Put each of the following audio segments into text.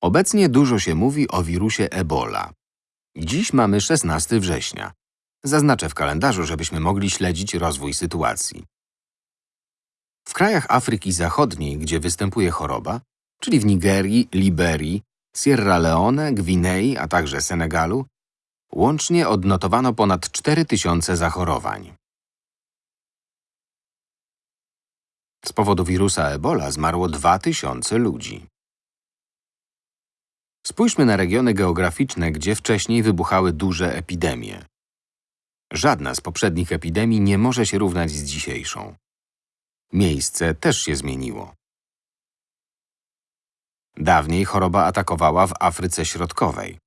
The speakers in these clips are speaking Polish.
Obecnie dużo się mówi o wirusie Ebola. Dziś mamy 16 września. Zaznaczę w kalendarzu, żebyśmy mogli śledzić rozwój sytuacji. W krajach Afryki Zachodniej, gdzie występuje choroba, czyli w Nigerii, Liberii, Sierra Leone, Gwinei, a także Senegalu, łącznie odnotowano ponad 4000 zachorowań. Z powodu wirusa Ebola zmarło 2000 ludzi. Spójrzmy na regiony geograficzne, gdzie wcześniej wybuchały duże epidemie. Żadna z poprzednich epidemii nie może się równać z dzisiejszą. Miejsce też się zmieniło. Dawniej choroba atakowała w Afryce Środkowej.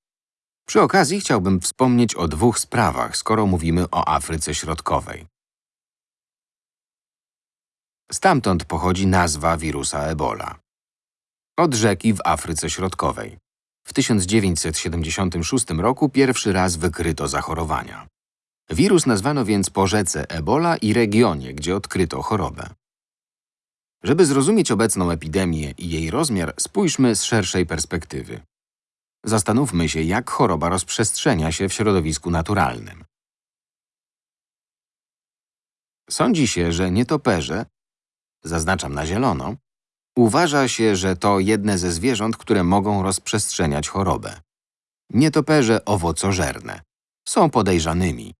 Przy okazji chciałbym wspomnieć o dwóch sprawach, skoro mówimy o Afryce Środkowej. Stamtąd pochodzi nazwa wirusa Ebola. Od rzeki w Afryce Środkowej. W 1976 roku pierwszy raz wykryto zachorowania. Wirus nazwano więc po rzece Ebola i regionie, gdzie odkryto chorobę. Żeby zrozumieć obecną epidemię i jej rozmiar, spójrzmy z szerszej perspektywy. Zastanówmy się, jak choroba rozprzestrzenia się w środowisku naturalnym. Sądzi się, że nietoperze, zaznaczam na zielono, uważa się, że to jedne ze zwierząt, które mogą rozprzestrzeniać chorobę. Nietoperze owocożerne są podejrzanymi.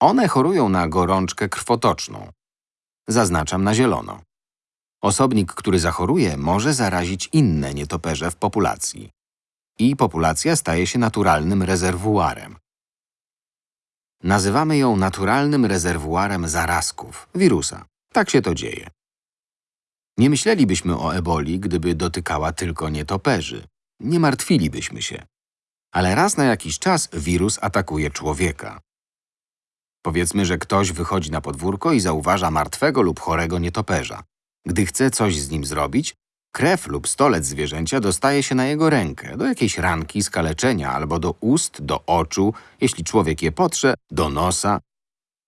One chorują na gorączkę krwotoczną. Zaznaczam na zielono. Osobnik, który zachoruje, może zarazić inne nietoperze w populacji. I populacja staje się naturalnym rezerwuarem. Nazywamy ją naturalnym rezerwuarem zarazków, wirusa. Tak się to dzieje. Nie myślelibyśmy o eboli, gdyby dotykała tylko nietoperzy. Nie martwilibyśmy się. Ale raz na jakiś czas wirus atakuje człowieka. Powiedzmy, że ktoś wychodzi na podwórko i zauważa martwego lub chorego nietoperza. Gdy chce coś z nim zrobić, krew lub stolec zwierzęcia dostaje się na jego rękę, do jakiejś ranki, skaleczenia albo do ust, do oczu, jeśli człowiek je potrze, do nosa.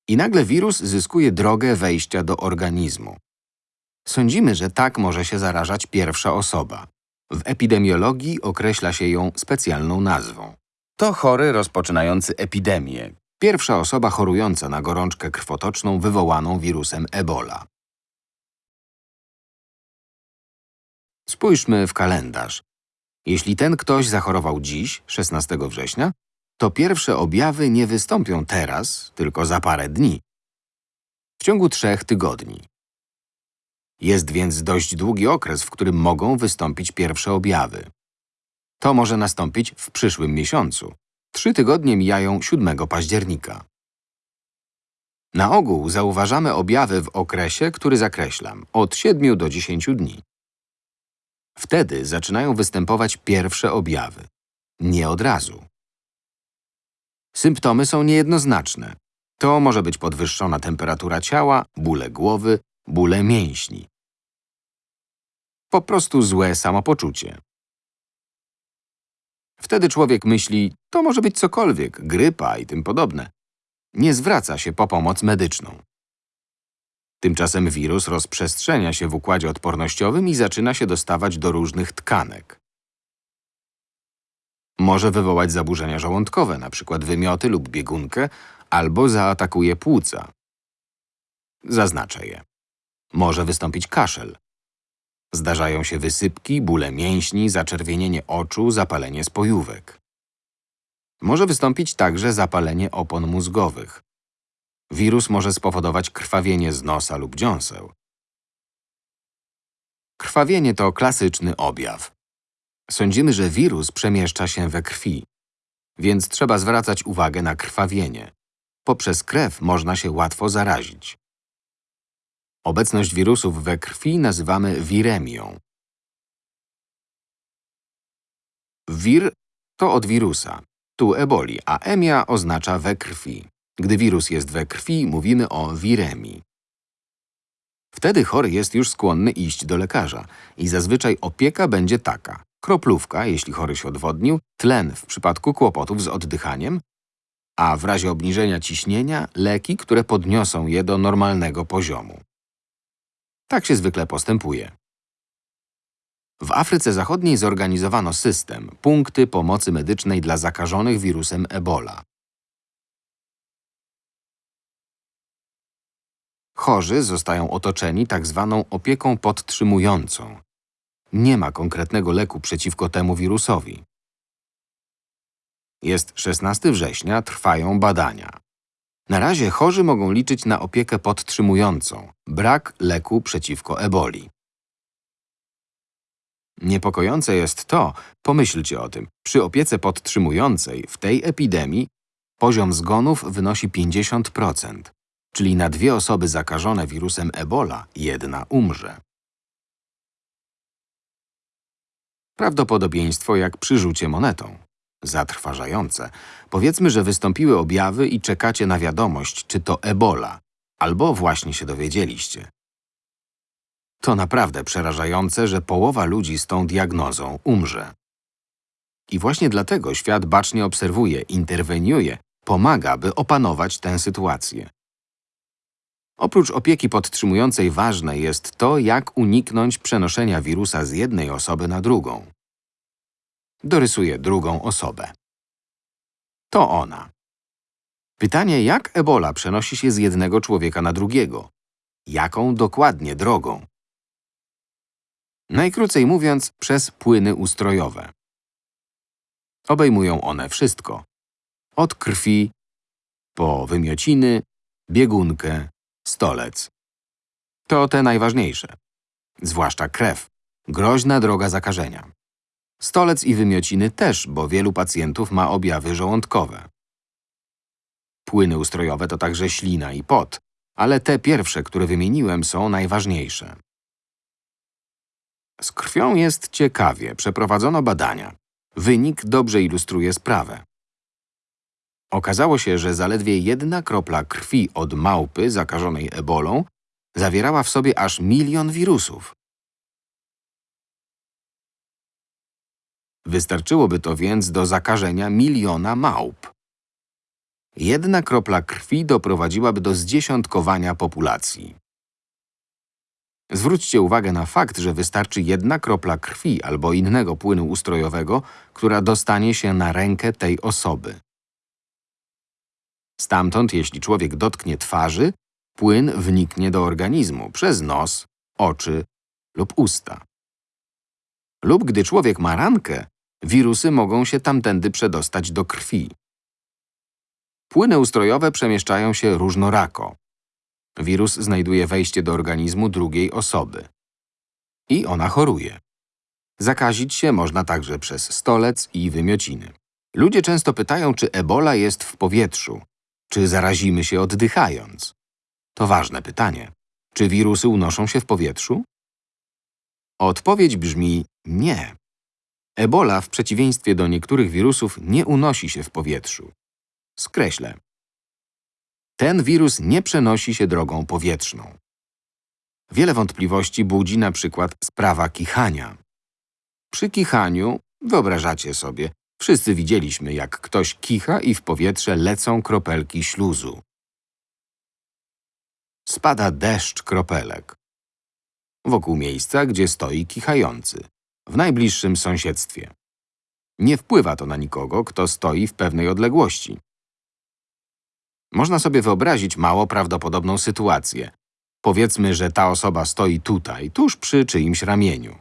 I nagle wirus zyskuje drogę wejścia do organizmu. Sądzimy, że tak może się zarażać pierwsza osoba. W epidemiologii określa się ją specjalną nazwą. To chory rozpoczynający epidemię, Pierwsza osoba chorująca na gorączkę krwotoczną wywołaną wirusem Ebola. Spójrzmy w kalendarz. Jeśli ten ktoś zachorował dziś, 16 września, to pierwsze objawy nie wystąpią teraz, tylko za parę dni. W ciągu trzech tygodni. Jest więc dość długi okres, w którym mogą wystąpić pierwsze objawy. To może nastąpić w przyszłym miesiącu. Trzy tygodnie mijają 7 października. Na ogół zauważamy objawy w okresie, który zakreślam, od 7 do 10 dni. Wtedy zaczynają występować pierwsze objawy. Nie od razu. Symptomy są niejednoznaczne. To może być podwyższona temperatura ciała, bóle głowy, bóle mięśni. Po prostu złe samopoczucie. Wtedy człowiek myśli, to może być cokolwiek, grypa i tym podobne. Nie zwraca się po pomoc medyczną. Tymczasem wirus rozprzestrzenia się w układzie odpornościowym i zaczyna się dostawać do różnych tkanek. Może wywołać zaburzenia żołądkowe, np. wymioty lub biegunkę, albo zaatakuje płuca. Zaznaczę je. Może wystąpić kaszel. Zdarzają się wysypki, bóle mięśni, zaczerwienienie oczu, zapalenie spojówek. Może wystąpić także zapalenie opon mózgowych. Wirus może spowodować krwawienie z nosa lub dziąseł. Krwawienie to klasyczny objaw. Sądzimy, że wirus przemieszcza się we krwi, więc trzeba zwracać uwagę na krwawienie. Poprzez krew można się łatwo zarazić. Obecność wirusów we krwi nazywamy wiremią. Wir to od wirusa, tu eboli, a emia oznacza we krwi. Gdy wirus jest we krwi, mówimy o wiremii. Wtedy chory jest już skłonny iść do lekarza i zazwyczaj opieka będzie taka. Kroplówka, jeśli chory się odwodnił, tlen w przypadku kłopotów z oddychaniem, a w razie obniżenia ciśnienia leki, które podniosą je do normalnego poziomu. Tak się zwykle postępuje. W Afryce Zachodniej zorganizowano system, punkty pomocy medycznej dla zakażonych wirusem Ebola. Chorzy zostają otoczeni tak zwaną opieką podtrzymującą. Nie ma konkretnego leku przeciwko temu wirusowi. Jest 16 września, trwają badania. Na razie chorzy mogą liczyć na opiekę podtrzymującą, brak leku przeciwko eboli. Niepokojące jest to, pomyślcie o tym, przy opiece podtrzymującej w tej epidemii poziom zgonów wynosi 50%, czyli na dwie osoby zakażone wirusem Ebola jedna umrze. Prawdopodobieństwo jak przy rzucie monetą. Zatrważające. Powiedzmy, że wystąpiły objawy i czekacie na wiadomość, czy to Ebola, albo właśnie się dowiedzieliście. To naprawdę przerażające, że połowa ludzi z tą diagnozą umrze. I właśnie dlatego świat bacznie obserwuje, interweniuje, pomaga, by opanować tę sytuację. Oprócz opieki podtrzymującej ważne jest to, jak uniknąć przenoszenia wirusa z jednej osoby na drugą. Dorysuję drugą osobę. To ona. Pytanie, jak ebola przenosi się z jednego człowieka na drugiego? Jaką dokładnie drogą? Najkrócej mówiąc, przez płyny ustrojowe. Obejmują one wszystko. Od krwi, po wymiociny, biegunkę, stolec. To te najważniejsze. Zwłaszcza krew. Groźna droga zakażenia. Stolec i wymiociny też, bo wielu pacjentów ma objawy żołądkowe. Płyny ustrojowe to także ślina i pot, ale te pierwsze, które wymieniłem, są najważniejsze. Z krwią jest ciekawie, przeprowadzono badania. Wynik dobrze ilustruje sprawę. Okazało się, że zaledwie jedna kropla krwi od małpy zakażonej ebolą zawierała w sobie aż milion wirusów. Wystarczyłoby to więc do zakażenia miliona małp. Jedna kropla krwi doprowadziłaby do zdziesiątkowania populacji. Zwróćcie uwagę na fakt, że wystarczy jedna kropla krwi albo innego płynu ustrojowego, która dostanie się na rękę tej osoby. Stamtąd, jeśli człowiek dotknie twarzy, płyn wniknie do organizmu przez nos, oczy lub usta. Lub gdy człowiek ma rankę, wirusy mogą się tamtędy przedostać do krwi. Płyny ustrojowe przemieszczają się różnorako. Wirus znajduje wejście do organizmu drugiej osoby. I ona choruje. Zakazić się można także przez stolec i wymiociny. Ludzie często pytają, czy ebola jest w powietrzu, czy zarazimy się oddychając. To ważne pytanie. Czy wirusy unoszą się w powietrzu? Odpowiedź brzmi nie. Ebola, w przeciwieństwie do niektórych wirusów, nie unosi się w powietrzu. Skreślę. Ten wirus nie przenosi się drogą powietrzną. Wiele wątpliwości budzi na przykład sprawa kichania. Przy kichaniu, wyobrażacie sobie, wszyscy widzieliśmy, jak ktoś kicha i w powietrze lecą kropelki śluzu. Spada deszcz kropelek. Wokół miejsca, gdzie stoi kichający, w najbliższym sąsiedztwie. Nie wpływa to na nikogo, kto stoi w pewnej odległości. Można sobie wyobrazić mało prawdopodobną sytuację. Powiedzmy, że ta osoba stoi tutaj, tuż przy czyimś ramieniu.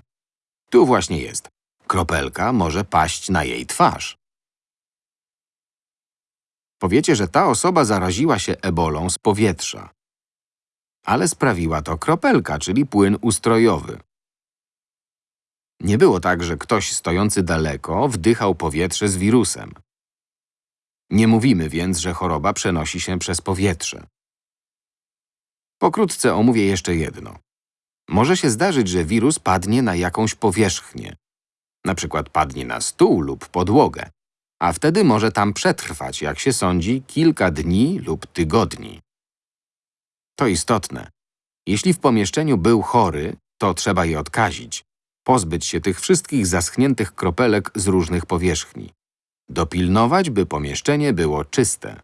Tu właśnie jest. Kropelka może paść na jej twarz. Powiecie, że ta osoba zaraziła się ebolą z powietrza. Ale sprawiła to kropelka, czyli płyn ustrojowy. Nie było tak, że ktoś stojący daleko wdychał powietrze z wirusem. Nie mówimy więc, że choroba przenosi się przez powietrze. Pokrótce omówię jeszcze jedno. Może się zdarzyć, że wirus padnie na jakąś powierzchnię. Na przykład padnie na stół lub podłogę, a wtedy może tam przetrwać, jak się sądzi, kilka dni lub tygodni. To istotne. Jeśli w pomieszczeniu był chory, to trzeba je odkazić, pozbyć się tych wszystkich zaschniętych kropelek z różnych powierzchni. Dopilnować, by pomieszczenie było czyste.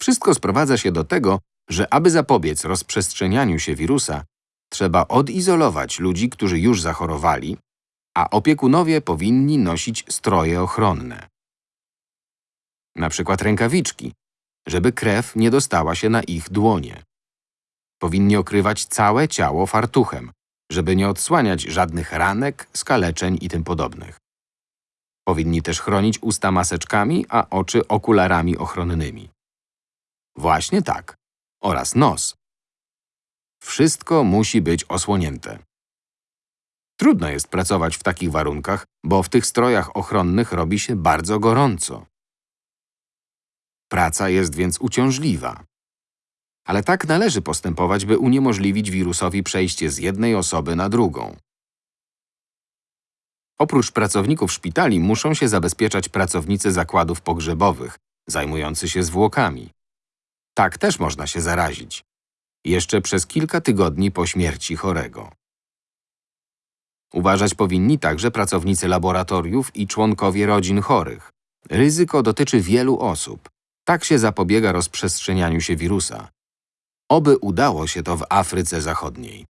Wszystko sprowadza się do tego, że aby zapobiec rozprzestrzenianiu się wirusa, Trzeba odizolować ludzi, którzy już zachorowali, a opiekunowie powinni nosić stroje ochronne. Na przykład rękawiczki, żeby krew nie dostała się na ich dłonie. Powinni okrywać całe ciało fartuchem, żeby nie odsłaniać żadnych ranek, skaleczeń i tym podobnych. Powinni też chronić usta maseczkami, a oczy okularami ochronnymi. Właśnie tak. Oraz nos. Wszystko musi być osłonięte. Trudno jest pracować w takich warunkach, bo w tych strojach ochronnych robi się bardzo gorąco. Praca jest więc uciążliwa. Ale tak należy postępować, by uniemożliwić wirusowi przejście z jednej osoby na drugą. Oprócz pracowników szpitali muszą się zabezpieczać pracownicy zakładów pogrzebowych, zajmujący się zwłokami. Tak też można się zarazić. Jeszcze przez kilka tygodni po śmierci chorego. Uważać powinni także pracownicy laboratoriów i członkowie rodzin chorych. Ryzyko dotyczy wielu osób. Tak się zapobiega rozprzestrzenianiu się wirusa. Oby udało się to w Afryce Zachodniej.